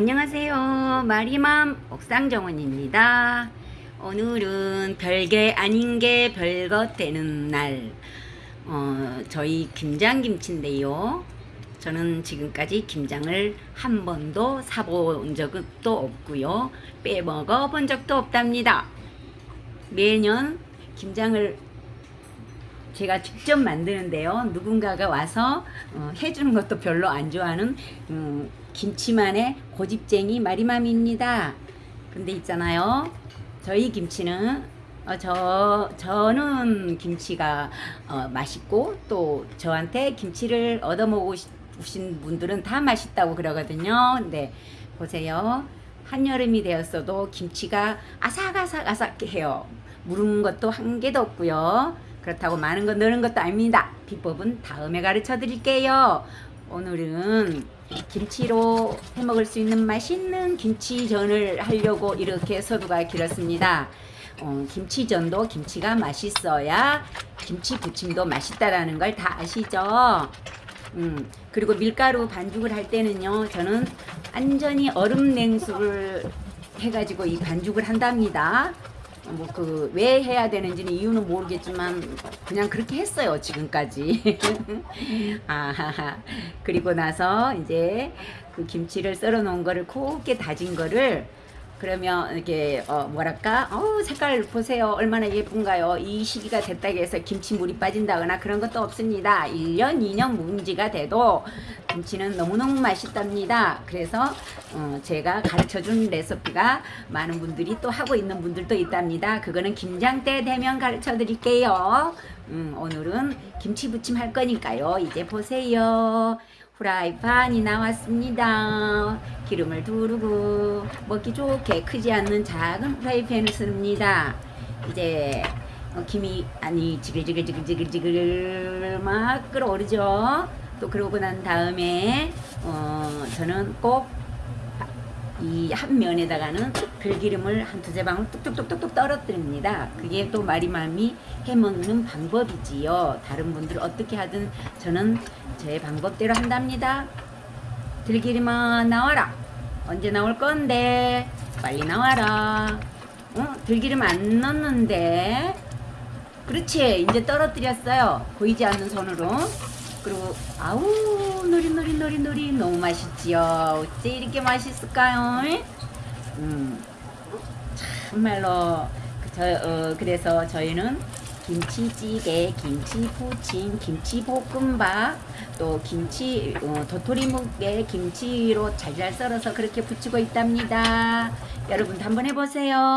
안녕하세요. 마리맘 옥상정원입니다. 오늘은 별게 아닌 게 별것 되는 날. 어, 저희 김장김치인데요. 저는 지금까지 김장을 한 번도 사본 적도 없고요. 빼먹어 본 적도 없답니다. 매년 김장을 제가 직접 만드는데요. 누군가가 와서 어, 해주는 것도 별로 안 좋아하는 음, 김치만의 고집쟁이 마리맘입니다. 근데 있잖아요. 저희 김치는 어, 저 저는 김치가 어, 맛있고 또 저한테 김치를 얻어먹으신 분들은 다 맛있다고 그러거든요. 근데 보세요. 한여름이 되었어도 김치가 아삭아삭아삭해요. 무른 것도 한 개도 없고요. 그렇다고 많은 거 넣는 것도 아닙니다. 비법은 다음에 가르쳐 드릴게요. 오늘은 김치로 해 먹을 수 있는 맛있는 김치전을 하려고 이렇게 서두가 길었습니다. 어, 김치전도 김치가 맛있어야 김치 부침도 맛있다라는 걸 다 아시죠? 음, 그리고 밀가루 반죽을 할 때는요, 저는 완전히 얼음 냉수를 해가지고 이 반죽을 한답니다. 뭐 그 왜 해야 되는지는 이유는 모르겠지만 그냥 그렇게 했어요 지금까지. 아하하. 그리고 나서 이제 그 김치를 썰어 놓은 거를 곱게 다진 거를 그러면 이렇게 어 뭐랄까? 어 색깔 보세요. 얼마나 예쁜가요? 이 시기가 됐다고 해서 김치물이 빠진다거나 그런 것도 없습니다. 1년 2년 묵은지가 돼도 김치는 너무너무 맛있답니다. 그래서 어 제가 가르쳐준 레시피가 많은 분들이 또 하고 있는 분들도 있답니다. 그거는 김장 때 되면 가르쳐 드릴게요 음, 오늘은 김치 부침 할 거니까요 이제 보세요 프라이팬이 나왔습니다. 기름을 두르고 먹기 좋게 크지 않는 작은 프라이팬을 씁니다. 이제 어, 김이 아니 지글지글지글지글지글 막 끓어오르죠. 또 그러고 난 다음에 어, 저는 꼭 이 한 면에다가는 들기름을 한 두세 방울 뚝뚝뚝뚝뚝 떨어뜨립니다. 그게 또 마리맘이 해먹는 방법이지요. 다른 분들 어떻게 하든 저는 제 방법대로 한답니다. 들기름아 나와라. 언제 나올 건데? 빨리 나와라. 어? 들기름 안 넣는데? 그렇지. 이제 떨어뜨렸어요. 보이지 않는 손으로. 그리고 아우 노릿노릿노릿노릿 너무 맛있지요. 어째 이렇게 맛있을까요? 음, 참말로 그 저, 어, 그래서 저희는 김치찌개, 김치부침, 김치볶음밥, 또 김치 어, 도토리묵에 김치로 잘잘 썰어서 그렇게 부치고 있답니다. 여러분도 한번 해보세요.